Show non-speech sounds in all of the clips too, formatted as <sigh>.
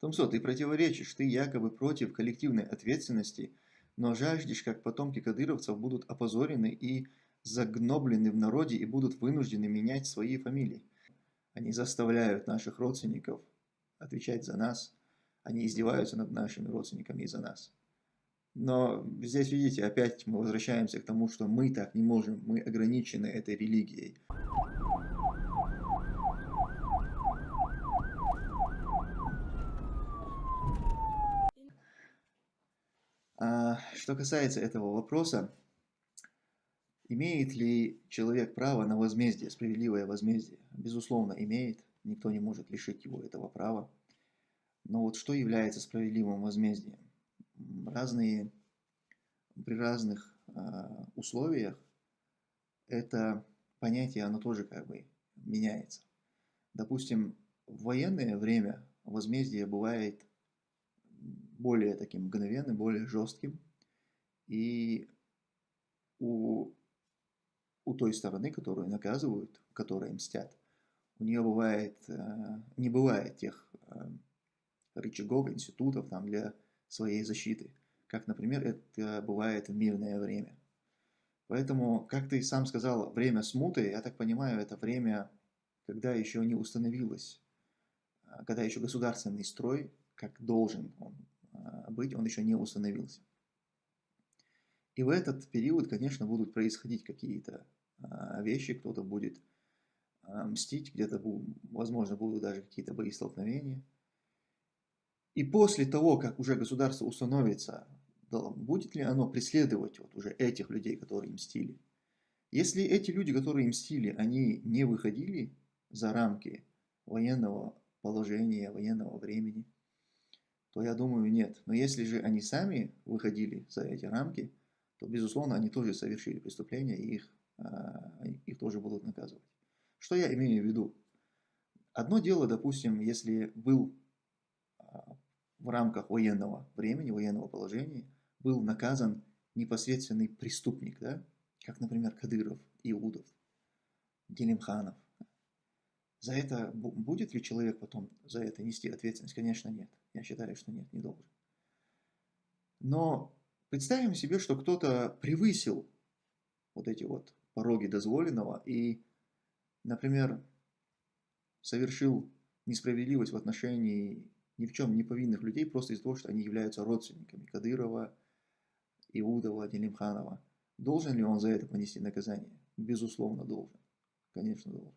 Томсо, ты противоречишь, ты якобы против коллективной ответственности, но жаждешь, как потомки кадыровцев будут опозорены и загноблены в народе и будут вынуждены менять свои фамилии. Они заставляют наших родственников отвечать за нас, они издеваются над нашими родственниками из-за нас. Но здесь, видите, опять мы возвращаемся к тому, что мы так не можем, мы ограничены этой религией. А, что касается этого вопроса, имеет ли человек право на возмездие, справедливое возмездие? Безусловно, имеет. Никто не может лишить его этого права. Но вот что является справедливым возмездием? Разные, при разных э, условиях это понятие, оно тоже как бы меняется. Допустим, в военное время возмездие бывает более таким мгновенным, более жестким. И у, у той стороны, которую наказывают, которые мстят, у нее бывает, э, не бывает тех э, рычагов, институтов там для своей защиты, как, например, это бывает в мирное время. Поэтому, как ты сам сказал, время смуты, я так понимаю, это время, когда еще не установилось, э, когда еще государственный строй, как должен он быть, он еще не установился. И в этот период, конечно, будут происходить какие-то а, вещи, кто-то будет а, мстить, где-то, возможно, будут даже какие-то бои столкновения. И после того, как уже государство установится, будет ли оно преследовать вот уже этих людей, которые мстили? Если эти люди, которые мстили, они не выходили за рамки военного положения, военного времени – то я думаю, нет. Но если же они сами выходили за эти рамки, то, безусловно, они тоже совершили преступление, и их, а, их тоже будут наказывать. Что я имею в виду? Одно дело, допустим, если был а, в рамках военного времени, военного положения, был наказан непосредственный преступник, да? как, например, Кадыров, Иудов, Делимханов, за это будет ли человек потом за это нести ответственность? Конечно, нет. Я считаю, что нет, не должен. Но представим себе, что кто-то превысил вот эти вот пороги дозволенного и, например, совершил несправедливость в отношении ни в чем не повинных людей просто из-за того, что они являются родственниками Кадырова, Иудова, Делимханова. Должен ли он за это понести наказание? Безусловно, должен. Конечно, должен.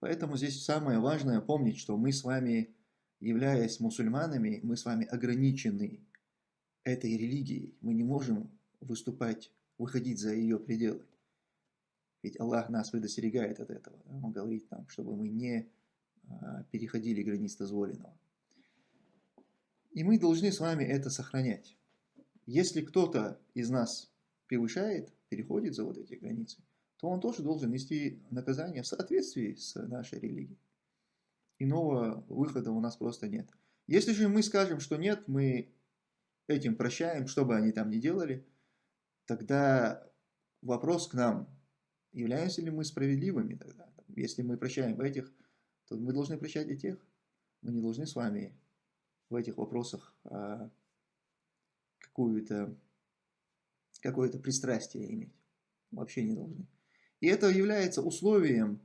Поэтому здесь самое важное помнить, что мы с вами, являясь мусульманами, мы с вами ограничены этой религией. Мы не можем выступать, выходить за ее пределы. Ведь Аллах нас предостерегает от этого. Он говорит нам, чтобы мы не а, переходили границ дозволенного. И мы должны с вами это сохранять. Если кто-то из нас превышает, переходит за вот эти границы, то он тоже должен нести наказание в соответствии с нашей религией. Иного выхода у нас просто нет. Если же мы скажем, что нет, мы этим прощаем, что бы они там ни делали, тогда вопрос к нам, являемся ли мы справедливыми тогда? Если мы прощаем этих, то мы должны прощать и тех. Мы не должны с вами в этих вопросах а, какое-то какое-то пристрастие иметь. Вообще не должны. И это является условием,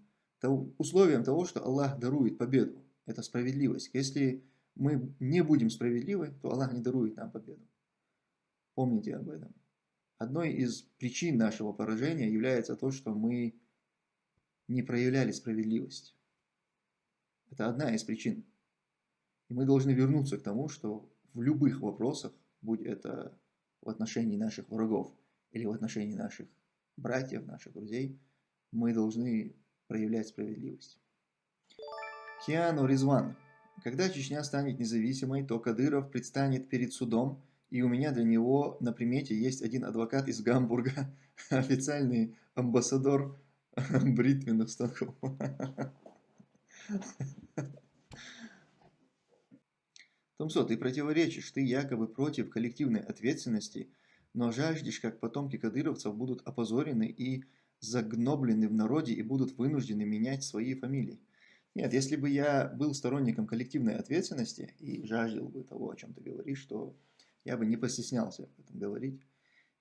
условием того, что Аллах дарует победу. Это справедливость. Если мы не будем справедливы, то Аллах не дарует нам победу. Помните об этом. Одной из причин нашего поражения является то, что мы не проявляли справедливость. Это одна из причин. И мы должны вернуться к тому, что в любых вопросах, будь это в отношении наших врагов или в отношении наших братьев, наших друзей, мы должны проявлять справедливость. Киану Резван. Когда Чечня станет независимой, то Кадыров предстанет перед судом, и у меня для него на примете есть один адвокат из Гамбурга, <laughs> официальный амбассадор <laughs> бритвенных станков. <laughs> Томсо, ты противоречишь, ты якобы против коллективной ответственности, но жаждешь, как потомки кадыровцев будут опозорены и загноблены в народе и будут вынуждены менять свои фамилии. Нет, если бы я был сторонником коллективной ответственности и жаждал бы того, о чем ты говоришь, то я бы не постеснялся об этом говорить.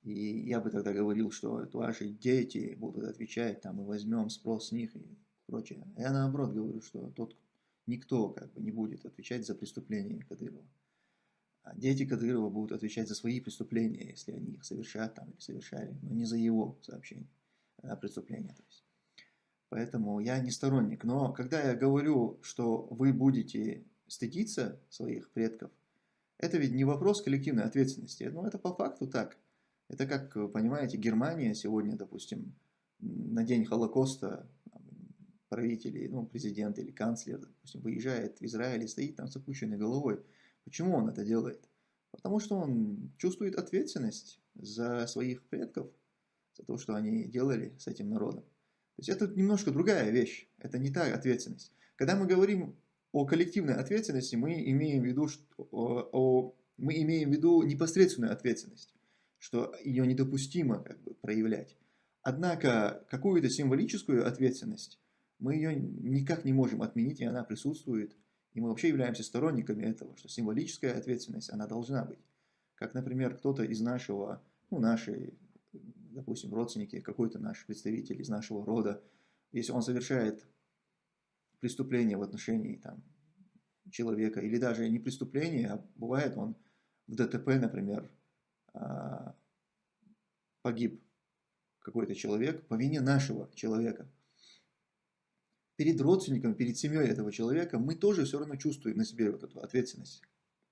И я бы тогда говорил, что ваши дети будут отвечать, там, мы возьмем спрос с них и прочее. Я наоборот говорю, что тот, никто как бы не будет отвечать за преступления Кадырова. А дети Кадырова будут отвечать за свои преступления, если они их совершат там или совершали, но не за его сообщение, а преступления. То есть. Поэтому я не сторонник. Но когда я говорю, что вы будете стыдиться своих предков, это ведь не вопрос коллективной ответственности. Ну, это по факту так. Это как, понимаете, Германия сегодня, допустим, на день Холокоста правители, ну, президент или канцлер, допустим, выезжает в Израиль и стоит там с опущенной головой. Почему он это делает? Потому что он чувствует ответственность за своих предков, за то, что они делали с этим народом. То есть это немножко другая вещь, это не та ответственность. Когда мы говорим о коллективной ответственности, мы имеем в виду, что, о, о, мы имеем в виду непосредственную ответственность, что ее недопустимо как бы, проявлять. Однако какую-то символическую ответственность мы ее никак не можем отменить, и она присутствует. И мы вообще являемся сторонниками этого, что символическая ответственность, она должна быть. Как, например, кто-то из нашего, ну, нашей, допустим, родственники, какой-то наш представитель из нашего рода, если он совершает преступление в отношении там, человека, или даже не преступление, а бывает он в ДТП, например, а, погиб какой-то человек по вине нашего человека – перед родственником, перед семьей этого человека мы тоже все равно чувствуем на себе вот эту ответственность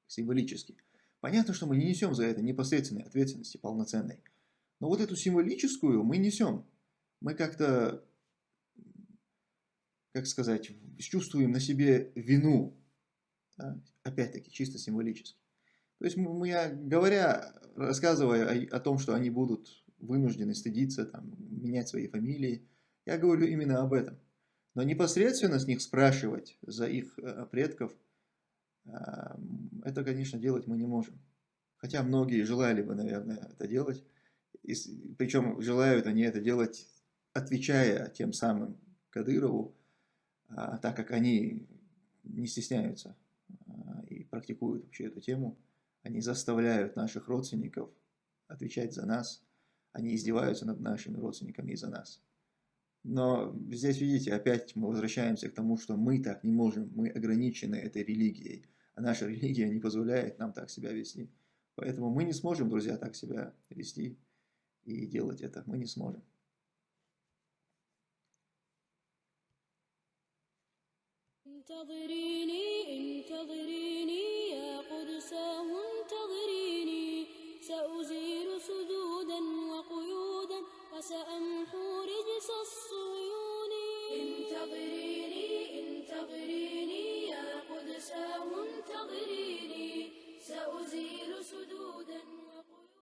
символически. Понятно, что мы не несем за это непосредственной ответственности полноценной. Но вот эту символическую мы несем. Мы как-то, как сказать, чувствуем на себе вину. Да? Опять-таки, чисто символически. То есть, мы, говоря, рассказывая о, о том, что они будут вынуждены стыдиться, там, менять свои фамилии, я говорю именно об этом. Но непосредственно с них спрашивать за их э, предков, а, это, конечно, делать мы не можем. Хотя многие желали бы, наверное, это делать. И, причем желают они это делать, отвечая тем самым Кадырову, а, так как они не стесняются а, и практикуют вообще эту тему. Они заставляют наших родственников отвечать за нас. Они издеваются над нашими родственниками из-за нас. Но здесь, видите, опять мы возвращаемся к тому, что мы так не можем, мы ограничены этой религией, а наша религия не позволяет нам так себя вести. Поэтому мы не сможем, друзья, так себя вести и делать это мы не сможем. انتظريني انتظريني يا قدس انتظريني سأزيل سدودا وقيودا وسأمحو رجس الصيون انتظريني انتظريني يا قدس انتظريني سأزيل سدودا